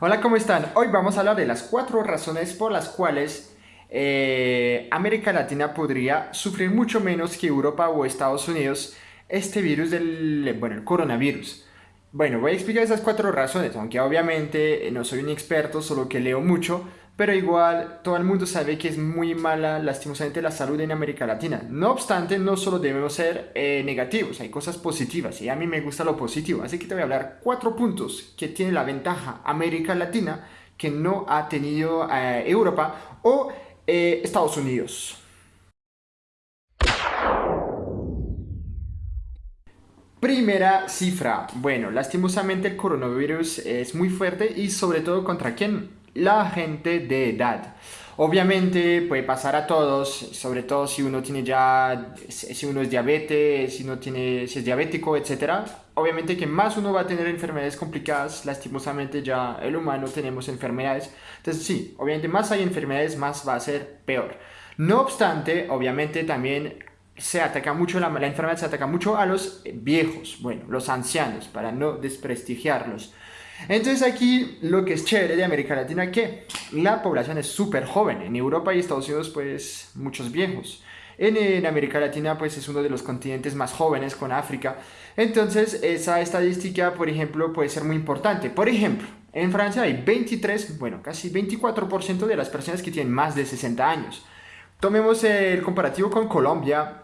Hola, ¿cómo están? Hoy vamos a hablar de las cuatro razones por las cuales eh, América Latina podría sufrir mucho menos que Europa o Estados Unidos este virus del, bueno, el coronavirus. Bueno, voy a explicar esas cuatro razones, aunque obviamente no soy un experto, solo que leo mucho, pero igual todo el mundo sabe que es muy mala lastimosamente la salud en América Latina. No obstante, no solo debemos ser eh, negativos, hay cosas positivas y a mí me gusta lo positivo, así que te voy a hablar cuatro puntos que tiene la ventaja América Latina que no ha tenido eh, Europa o eh, Estados Unidos. Primera cifra. Bueno, lastimosamente el coronavirus es muy fuerte y sobre todo contra quién? La gente de edad. Obviamente puede pasar a todos, sobre todo si uno tiene ya, si uno es diabetes, si, no tiene, si es diabético, etc. Obviamente que más uno va a tener enfermedades complicadas, lastimosamente ya el humano tenemos enfermedades. Entonces sí, obviamente más hay enfermedades, más va a ser peor. No obstante, obviamente también se ataca mucho, la, la enfermedad se ataca mucho a los viejos, bueno, los ancianos, para no desprestigiarlos. Entonces aquí lo que es chévere de América Latina que la población es súper joven. En Europa y Estados Unidos pues muchos viejos. En, América Latina pues es uno de los continentes más jóvenes con África. Entonces esa estadística por ejemplo puede ser muy importante. Por ejemplo, en Francia hay 23, bueno casi 24% de las personas que tienen más de 60 años. Tomemos el comparativo con Colombia.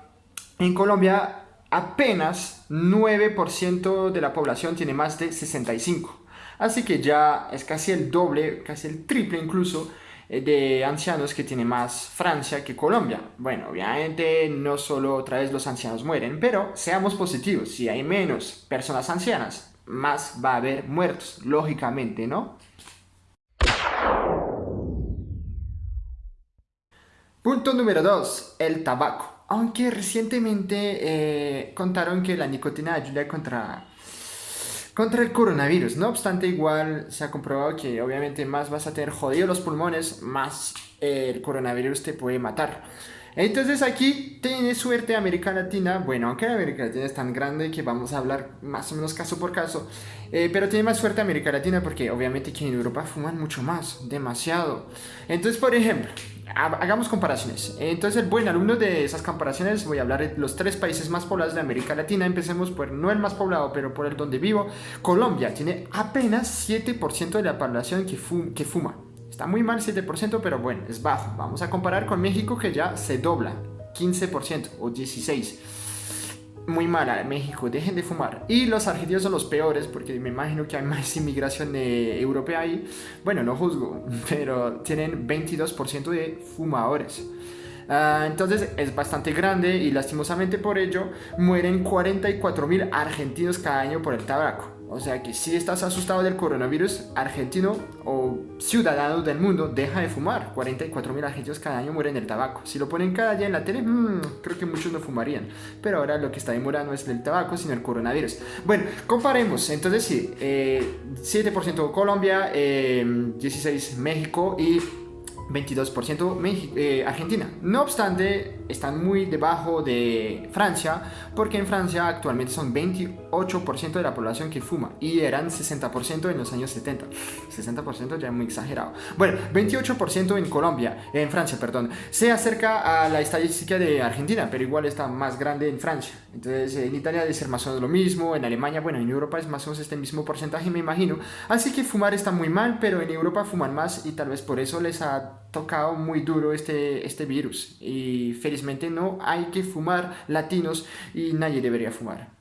En Colombia apenas 9% de la población tiene más de 65. Así que ya es casi el doble, casi el triple incluso eh, de ancianos que tiene más Francia que Colombia. Bueno, obviamente no solo otra vez los ancianos mueren, pero seamos positivos, si hay menos personas ancianas, más va a haber muertos, lógicamente, ¿no? Punto número 2, el tabaco. Aunque recientemente eh, contaron que la nicotina ayuda contra contra el coronavirus. No obstante, igual se ha comprobado que obviamente más vas a tener jodidos los pulmones, más eh, el coronavirus te puede matar. Entonces aquí tiene suerte América Latina, bueno, aunque América Latina es tan grande que vamos a hablar más o menos caso por caso, eh, pero tiene más suerte América Latina porque obviamente que en Europa fuman mucho más, demasiado. Entonces, por ejemplo, hagamos comparaciones. Entonces, el buen alumno de esas comparaciones, voy a hablar de los tres países más poblados de América Latina. Empecemos por, no el más poblado, pero por el donde vivo. Colombia tiene apenas 7% de la población que, que fuma. Está muy mal 7%, pero bueno, es bajo. Vamos a comparar con México que ya se dobla, 15% o 16% muy mala México, dejen de fumar. Y los argentinos son los peores porque me imagino que hay más inmigración europea ahí. Bueno, no juzgo, pero tienen 22% de fumadores. Ah, entonces es bastante grande y lastimosamente por ello mueren 44 mil argentinos cada año por el tabaco. O sea que si estás asustado del coronavirus, argentino o ciudadano del mundo, deja de fumar. 44 mil argentinos cada año mueren del tabaco. Si lo ponen cada día en la tele, mmm, creo que muchos no fumarían. Pero ahora lo que está demorando es el tabaco, sino el coronavirus. Bueno, comparemos. Entonces sí, 7% eh, Colombia, 16 eh, México y 22% eh, Argentina. No obstante, están muy debajo de Francia, porque en Francia actualmente son 28% de la población que fuma y eran 60% en los años 70. 60% ya es muy exagerado. Bueno, 28% en Colombia, en Francia, perdón. Se acerca a la estadística de Argentina, pero igual está más grande en Francia. Entonces, en Italia debe ser más o menos lo mismo, en Alemania, bueno, en Europa es más o menos este mismo porcentaje, me imagino. Así que fumar está muy mal, pero en Europa fuman más y tal vez por eso les ha tocado muy duro este, este virus y felizmente no hay que fumar latinos y nadie debería fumar.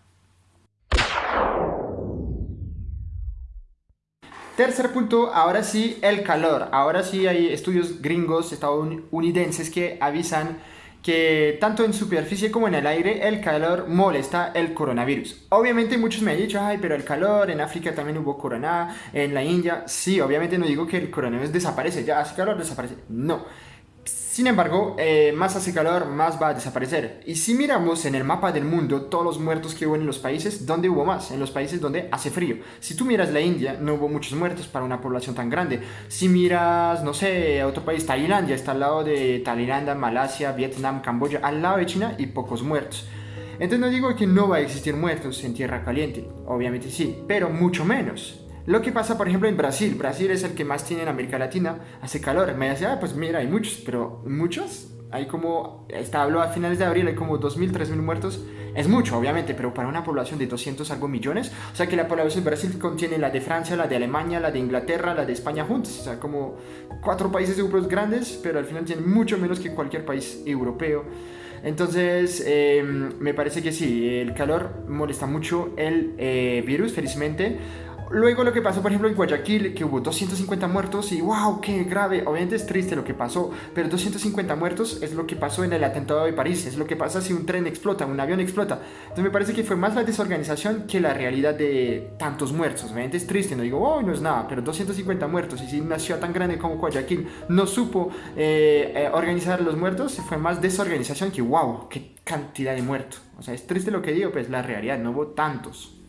Tercer punto, ahora sí, el calor. Ahora sí hay estudios gringos estadounidenses que avisan que tanto en superficie como en el aire el calor molesta el coronavirus. Obviamente muchos me han dicho, ay, pero el calor, en África también hubo corona, en la India, sí, obviamente no digo que el coronavirus desaparece, ya hace calor, desaparece, no. Sin embargo, eh, más hace calor, más va a desaparecer. Y si miramos en el mapa del mundo todos los muertos que hubo en los países, ¿dónde hubo más? En los países donde hace frío. Si tú miras la India, no hubo muchos muertos para una población tan grande. Si miras, no sé, otro país, Tailandia, está al lado de Tailandia, Malasia, Vietnam, Camboya, al lado de China y pocos muertos. Entonces no digo que no va a existir muertos en tierra caliente, obviamente sí, pero mucho menos. Lo que pasa, por ejemplo, en Brasil. Brasil es el que más tiene en América Latina. Hace calor. Me decía, ah, pues mira, hay muchos, pero muchos. Hay como, está habló a finales de abril, hay como 2.000, 3.000 muertos. Es mucho, obviamente, pero para una población de 200 algo millones. O sea que la población de Brasil contiene la de Francia, la de Alemania, la de Inglaterra, la de España juntos. O sea, como cuatro países europeos grandes, pero al final tienen mucho menos que cualquier país europeo. Entonces, em, me parece que sí, el calor molesta mucho el eh, virus, felizmente. Luego lo que pasó, por ejemplo, en Guayaquil, que hubo 250 muertos y wow, qué grave. Obviamente es triste lo que pasó, pero 250 muertos es lo que pasó en el atentado de París, es lo que pasa si un tren explota, un avión explota. Entonces me parece que fue más la desorganización que la realidad de tantos muertos. Obviamente es triste, no digo, oh, no es nada, pero 250 muertos y si una ciudad tan grande como Guayaquil no supo eh, eh, organizar los muertos, fue más desorganización que wow, qué cantidad de muertos. O sea, es triste lo que digo, pues la realidad, no hubo tantos.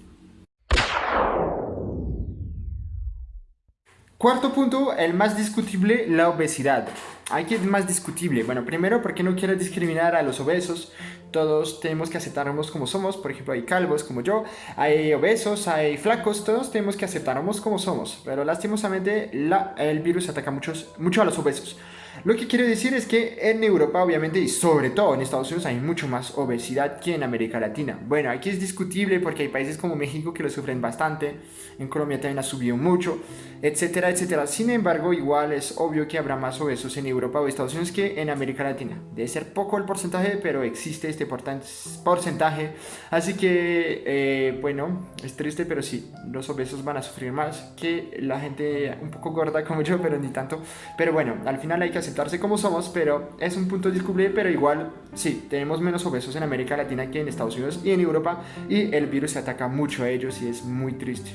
Cuarto punto, el más discutible, la obesidad. Hay que es más discutible. Bueno, primero, porque no quiero discriminar a los obesos. Todos tenemos que aceptarnos como somos. Por ejemplo, hay calvos como yo, hay obesos, hay flacos. Todos tenemos que aceptarnos como somos. Pero lastimosamente, la, el virus ataca muchos, mucho a los obesos. Lo que quiero decir es que en Europa, obviamente, y sobre todo en Estados Unidos, hay mucho más obesidad que en América Latina. Bueno, aquí es discutible porque hay países como México que lo sufren bastante, en Colombia también ha subido mucho, etcétera, etcétera. Sin embargo, igual es obvio que habrá más obesos en Europa o Estados Unidos que en América Latina. Debe ser poco el porcentaje, pero existe este porcentaje. Así que, eh, bueno, es triste, pero sí, los obesos van a sufrir más que la gente un poco gorda como yo, pero ni tanto. Pero bueno, al final hay que aceptarse como somos, pero es un punto discutible, pero igual sí, tenemos menos obesos en América Latina que en Estados Unidos y en Europa y el virus se ataca mucho a ellos y es muy triste.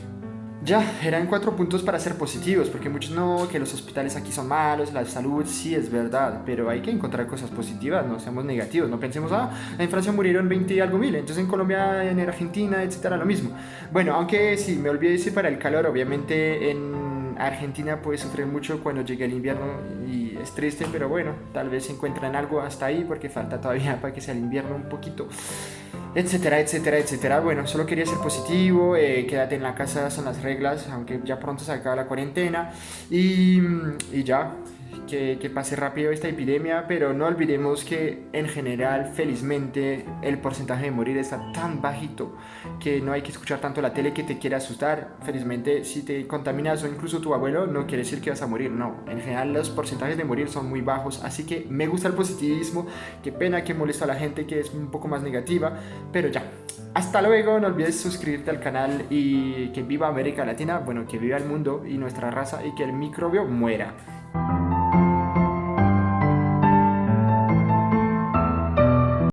Ya, eran cuatro puntos para ser positivos, porque muchos no, que los hospitales aquí son malos, la salud sí es verdad, pero hay que encontrar cosas positivas, no seamos negativos, no pensemos, ah, en Francia murieron 20 y algo mil, entonces en Colombia, en Argentina, etcétera, lo mismo. Bueno, aunque sí, me olvidé decir para el calor, obviamente en Argentina puede sufrir mucho cuando llegue el invierno y es triste, pero bueno, tal vez encuentran algo hasta ahí porque falta todavía para que sea el invierno un poquito, etcétera, etcétera, etcétera. Bueno, solo quería ser positivo, eh, quédate en la casa, son las reglas, aunque ya pronto se acaba la cuarentena y, y ya que, pase rápido esta epidemia, pero no olvidemos que en general, felizmente, el porcentaje de morir está tan bajito que no hay que escuchar tanto la tele que te quiera asustar. Felizmente, si te contaminas o incluso tu abuelo, no quiere decir que vas a morir, no. En general, los porcentajes de morir son muy bajos, así que me gusta el positivismo. Qué pena que molesta a la gente que es un poco más negativa, pero ya. Hasta luego, no olvides suscribirte al canal y que viva América Latina, bueno, que viva el mundo y nuestra raza y que el microbio muera.